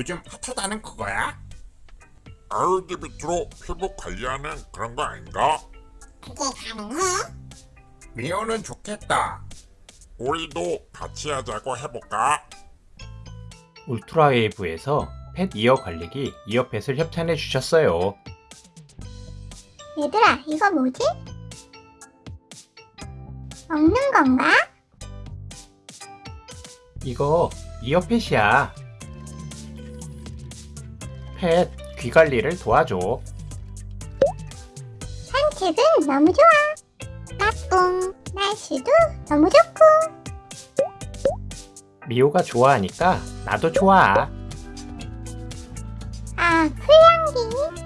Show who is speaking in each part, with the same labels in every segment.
Speaker 1: 요즘 핫하다는 그거야?
Speaker 2: RGBT로 뭐 피부 관리하는 그런 거 아닌가?
Speaker 3: 그게 가능해?
Speaker 1: 미호는 좋겠다
Speaker 2: 우리도 같이 하자고 해볼까?
Speaker 4: 울트라웨이브에서 펫 이어 관리기 이어펫을 협찬해 주셨어요.
Speaker 3: 얘들아, 이거 뭐지? 먹는 건가?
Speaker 4: 이거 이어펫이야. 펫 귀 관리를 도와줘.
Speaker 3: 산책은 너무 좋아. 까꿍. 날씨도 너무 좋고.
Speaker 4: 미호가 좋아하니까 나도 좋아.
Speaker 3: 아, 풀향기.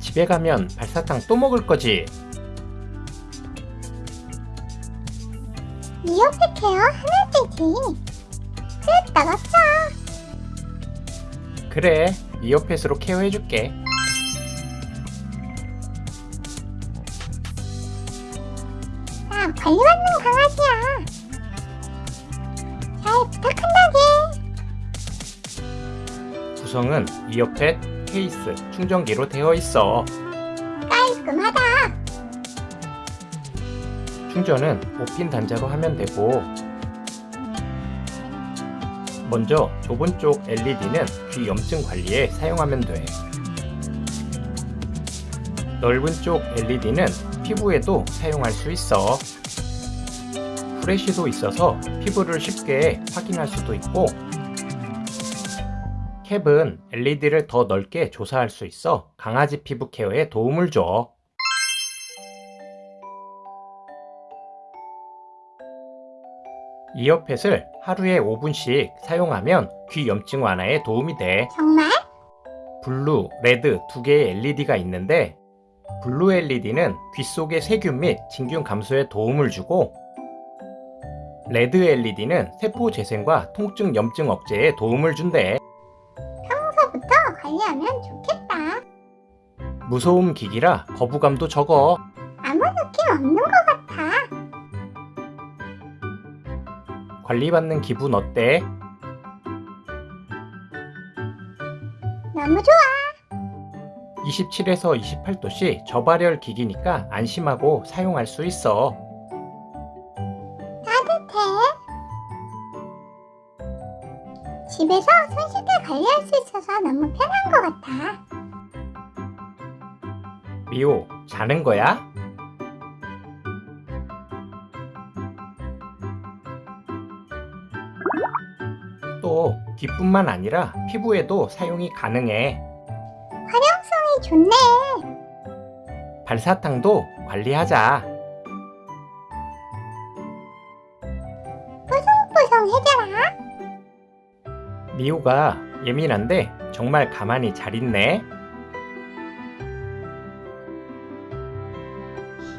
Speaker 4: 집에 가면 발사탕 또 먹을 거지.
Speaker 3: 케어 하나째지. 됐다, 었어
Speaker 4: 그래, 이어펫으로 케어해줄게.
Speaker 3: 나 관리받는 강아지야. 잘 부탁한다게.
Speaker 4: 구성은 이어펫, 케이스, 충전기로 되어 있어.
Speaker 3: 깔끔하다.
Speaker 4: 충전은 5핀 단자로 하면 되고 먼저 좁은 쪽 LED는 귀 염증 관리에 사용하면 돼. 넓은 쪽 LED는 피부에도 사용할 수 있어. 프레쉬도 있어서 피부를 쉽게 확인할 수도 있고 캡은 LED를 더 넓게 조사할 수 있어 강아지 피부 케어에 도움을 줘. 이어펫을 하루에 5분씩 사용하면 귀 염증 완화에 도움이 돼.
Speaker 3: 정말?
Speaker 4: blue, red 두 개의 LED가 있는데 blue LED는 귀 속의 세균 및 진균 감소에 도움을 주고 red LED는 세포 재생과 통증 염증 억제에 도움을 준대.
Speaker 3: 관리하면 좋겠다.
Speaker 4: 무소음 기기라 거부감도 적어.
Speaker 3: 아무 느낌 없는 것 같아.
Speaker 4: 관리받는 기분 어때?
Speaker 3: 너무 좋아.
Speaker 4: 27에서 28도씨 저발열 기기니까 안심하고 사용할 수 있어.
Speaker 3: 집에서 손쉽게 관리할 수 있어서 너무 편한 것 같아.
Speaker 4: 미호, 자는 거야? 또 귀뿐만 아니라 피부에도 사용이 가능해.
Speaker 3: 활용성이 좋네.
Speaker 4: 발사탕도 관리하자. 미호가 예민한데 정말 가만히 잘 있네.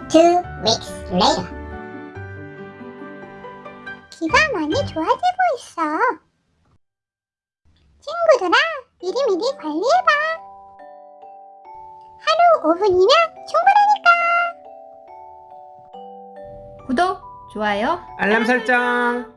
Speaker 3: Two weeks later. 귀가 많이 좋아지고 있어. 친구들아, 미리미리 관리해봐. 하루 5분이면 충분하니까.
Speaker 5: 구독, 좋아요,
Speaker 4: 알람 설정.